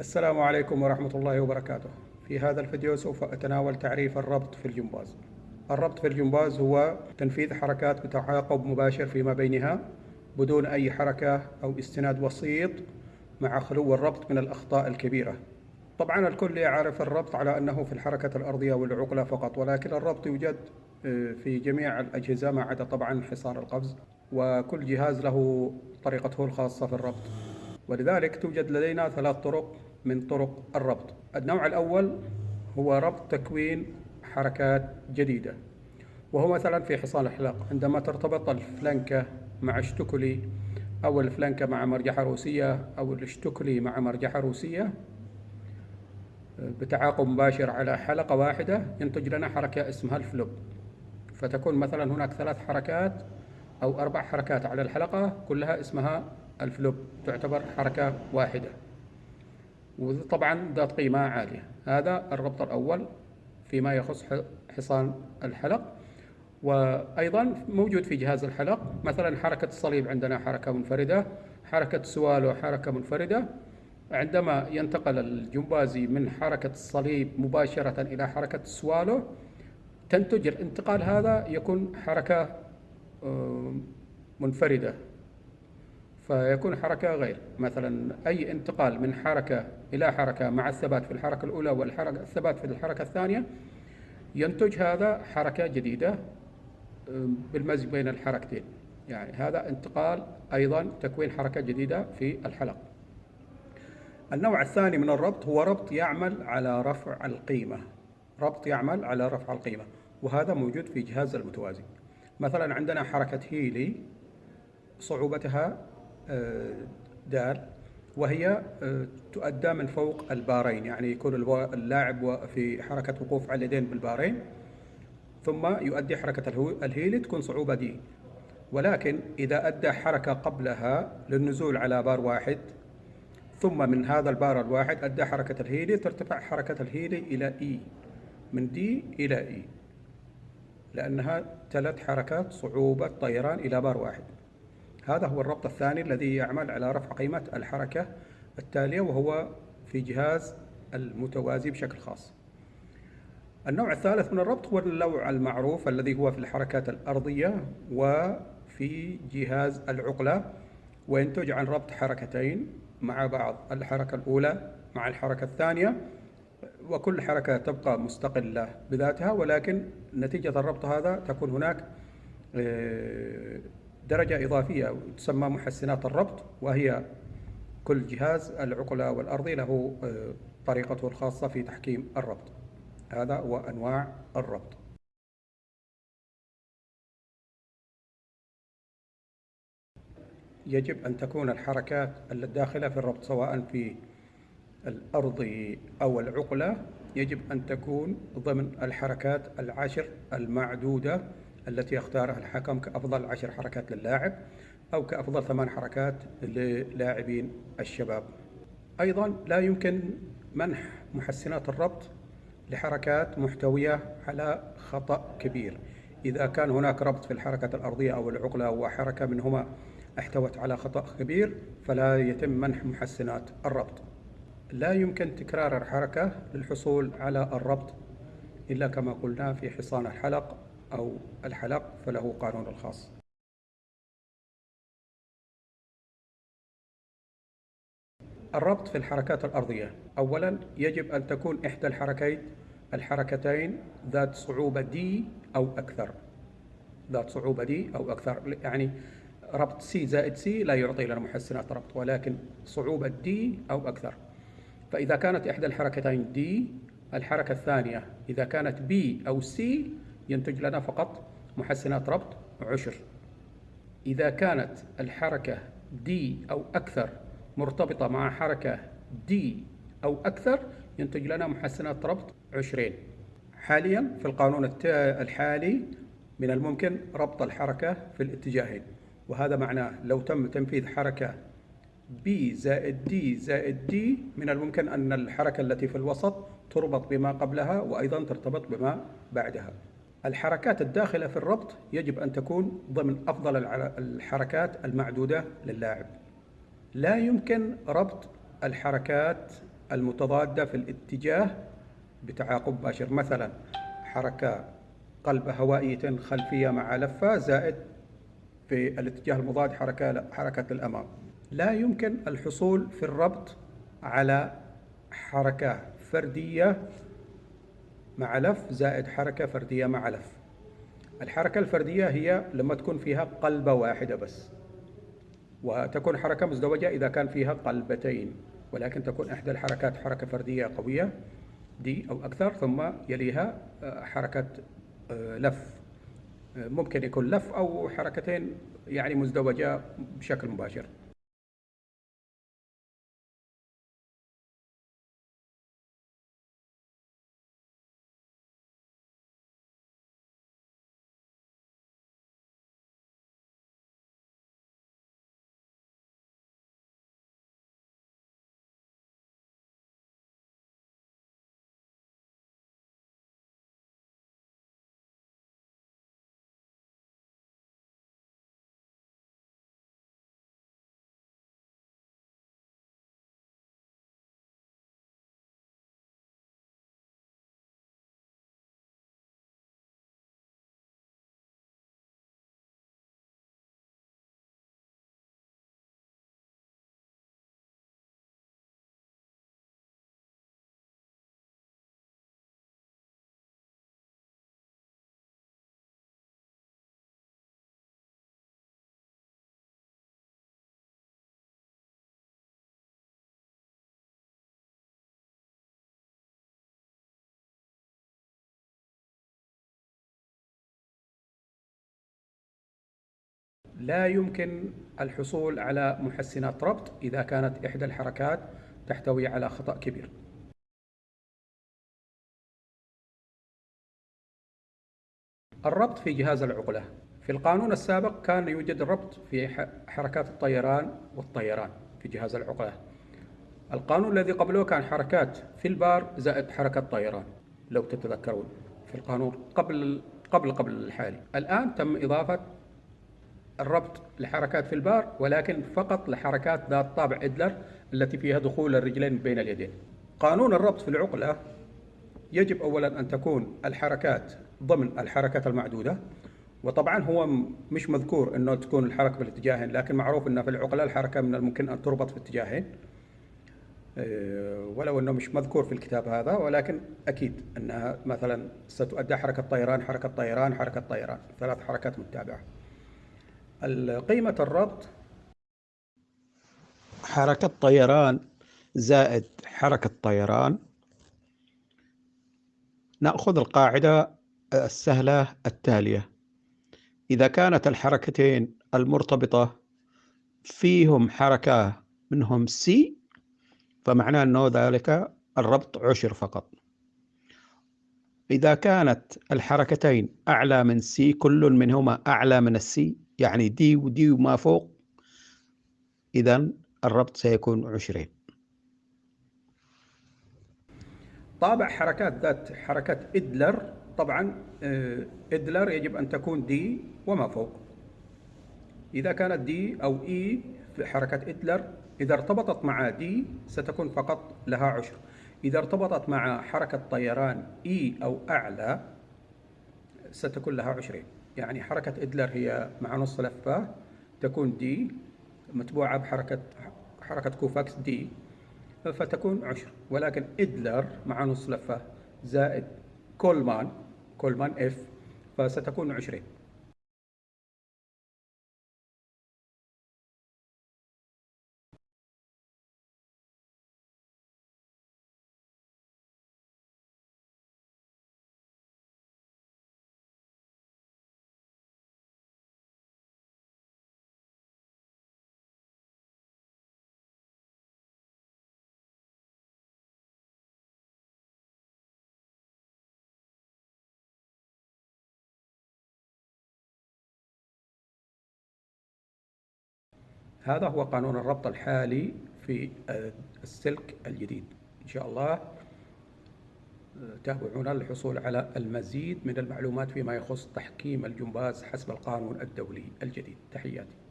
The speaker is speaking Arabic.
السلام عليكم ورحمة الله وبركاته. في هذا الفيديو سوف أتناول تعريف الربط في الجمباز. الربط في الجمباز هو تنفيذ حركات بتعاقب مباشر فيما بينها بدون أي حركة أو استناد وسيط مع خلو الربط من الأخطاء الكبيرة. طبعا الكل يعرف الربط على أنه في الحركة الأرضية والعقلة فقط ولكن الربط يوجد آه، في جميع الأجهزة ما عدا طبعا حصان القفز وكل جهاز له طريقته الخاصة في الربط. ولذلك توجد لدينا ثلاث طرق من طرق الربط. النوع الأول هو ربط تكوين حركات جديدة وهو مثلا في حصان الحلاق عندما ترتبط الفلنكة مع اشتكلي أو الفلنكة مع مرجحة روسية أو الاشتكلي مع مرجحة روسية بتعاقب مباشر على حلقة واحدة ينتج لنا حركة اسمها الفلوب. فتكون مثلا هناك ثلاث حركات أو أربع حركات على الحلقة كلها اسمها الفلوب تعتبر حركة واحدة. وطبعا ذات قيمة عالية. هذا الربط الأول فيما يخص حصان الحلق. وأيضا موجود في جهاز الحلق. مثلا حركة الصليب عندنا حركة منفردة. حركة السوالو حركة منفردة. عندما ينتقل الجمبازي من حركة الصليب مباشرة إلى حركة السوالو تنتج الانتقال هذا يكون حركة منفردة. فيكون حركة غير. مثلا أي انتقال من حركة إلى حركة مع الثبات في الحركة الأولى والحركة الثبات في الحركة الثانية ينتج هذا حركة جديدة بالمزج بين الحركتين. يعني هذا انتقال أيضا تكوين حركة جديدة في الحلق. النوع الثاني من الربط هو ربط يعمل على رفع القيمة. ربط يعمل على رفع القيمة وهذا موجود في جهاز المتوازي. مثلا عندنا حركة هيلي صعوبتها دال وهي آه، تؤدى من فوق البارين يعني يكون اللاعب في حركة وقوف على اليدين بالبارين ثم يؤدي حركة الهيلي تكون صعوبة دي. ولكن إذا أدى حركة قبلها للنزول على بار واحد ثم من هذا البار الواحد أدى حركة الهيلي ترتفع حركة الهيلي إلى E من D إلى E لأنها ثلاث حركات صعوبة طيران إلى بار واحد. هذا هو الربط الثاني الذي يعمل على رفع قيمة الحركة التالية وهو في جهاز المتوازي بشكل خاص. النوع الثالث من الربط هو النوع المعروف الذي هو في الحركات الأرضية وفي جهاز العقلة وينتج عن ربط حركتين مع بعض الحركة الأولى مع الحركة الثانية وكل حركة تبقى مستقلة بذاتها ولكن نتيجة الربط هذا تكون هناك آه، درجة إضافية تسمى محسنات الربط وهي كل جهاز العقلة والأرضي له آه، طريقته الخاصة في تحكيم الربط. هذا هو أنواع الربط. يجب أن تكون الحركات الداخلة في الربط سواء في الأرضي أو العقلة يجب أن تكون ضمن الحركات العشر المعدودة التي يختارها الحكم كأفضل عشر حركات للاعب أو كأفضل ثمان حركات للاعبين الشباب. أيضا لا يمكن منح محسنات الربط لحركات محتوية على خطأ كبير. إذا كان هناك ربط في الحركة الأرضية أو العقلة وحركة منهما احتوت على خطأ كبير فلا يتم منح محسنات الربط. لا يمكن تكرار الحركة للحصول على الربط إلا كما قلنا في حصان الحلق أو الحلق فله قانون الخاص. الربط في الحركات الأرضية. أولا يجب أن تكون إحدى الحركين الحركتين ذات صعوبة D أو أكثر. ذات صعوبة D أو أكثر. يعني ربط C زائد C لا يعطي لنا محسنات ربط ولكن صعوبة D أو أكثر. فإذا كانت إحدى الحركتين D الحركة الثانية إذا كانت B أو C ينتج لنا فقط محسنات ربط عشر إذا كانت الحركة D أو أكثر مرتبطة مع حركة دي أو أكثر ينتج لنا محسنات ربط عشرين. حاليا في القانون الحالي من الممكن ربط الحركة في الاتجاهين. وهذا معناه لو تم تنفيذ حركة B زائد D زائد D من الممكن أن الحركة التي في الوسط تربط بما قبلها وأيضا ترتبط بما بعدها. الحركات الداخلة في الربط يجب أن تكون ضمن أفضل الحركات المعدودة للاعب. لا يمكن ربط الحركات المتضادة في الاتجاه بتعاقب مباشر. مثلا حركة قلب هوائية خلفية مع لفة زائد في الاتجاه المضاد حركة حركة الأمام لا يمكن الحصول في الربط على حركة فردية مع لف زائد حركة فردية مع لف. الحركة الفردية هي لما تكون فيها قلبة واحدة بس وتكون حركة مزدوجة إذا كان فيها قلبتين ولكن تكون إحدى الحركات حركة فردية قوية دي أو أكثر ثم يليها آه، حركة آه، لف. آه، ممكن يكون لف أو حركتين يعني مزدوجة بشكل مباشر. لا يمكن الحصول على محسنات ربط إذا كانت إحدى الحركات تحتوي على خطأ كبير. الربط في جهاز العقلة. في القانون السابق كان يوجد ربط في حركات الطيران والطيران في جهاز العقلة. القانون الذي قبله كان حركات في البار زائد حركة طيران لو تتذكرون. في القانون قبل قبل قبل الحالي. الآن تم إضافة الربط لحركات في البار ولكن فقط لحركات ذات طابع إدلر التي فيها دخول الرجلين بين اليدين. قانون الربط في العقلة يجب أولا أن تكون الحركات ضمن الحركات المعدودة وطبعا هو مش مذكور أنه تكون الحركة في الاتجاهين لكن معروف أن في العقلة الحركة من الممكن أن تربط في اتجاهين آه، ولو أنه مش مذكور في الكتاب هذا ولكن أكيد أنها مثلا ستؤدى حركة طيران حركة طيران حركة طيران ثلاث حركات متابعة. قيمة الربط. حركة طيران زائد حركة طيران. نأخذ القاعدة السهلة التالية. إذا كانت الحركتين المرتبطة فيهم حركة منهم C فمعناه أنه ذلك الربط عشر فقط. إذا كانت الحركتين أعلى من C كل منهما أعلى من ال C يعني D و D وما فوق إذا الربط سيكون عشرين. طابع حركات ذات حركة إدلر طبعا آه، إدلر يجب أن تكون D وما فوق. إذا كانت D أو E في حركة إدلر إذا ارتبطت مع D ستكون فقط لها عشر. إذا ارتبطت مع حركة طيران E أو أعلى ستكون لها عشرين. يعني حركة إدلر هي مع نص لفة تكون D متبوعة بحركة حركة كوفاكس D فتكون عشر. ولكن إدلر مع نص لفة زائد كولمان كولمان اف فستكون عشرين. هذا هو قانون الربط الحالي في السلك الجديد. إن شاء الله تابعونا للحصول على المزيد من المعلومات فيما يخص تحكيم الجمباز حسب القانون الدولي الجديد. تحياتي.